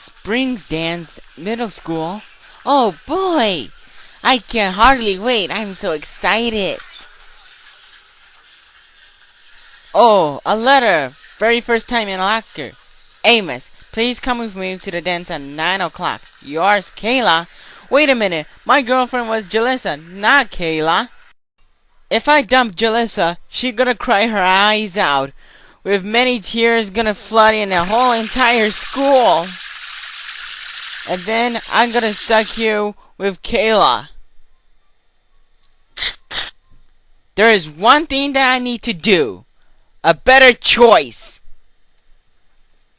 Springs Dance Middle School. Oh boy! I can hardly wait. I'm so excited. Oh, a letter. Very first time in locker. Amos, please come with me to the dance at 9 o'clock. Yours, Kayla. Wait a minute. My girlfriend was Jalissa, not Kayla. If I dump Jalissa, she gonna cry her eyes out, with many tears gonna flood in the whole entire school. And then I'm gonna stuck here with Kayla. There is one thing that I need to do. A better choice.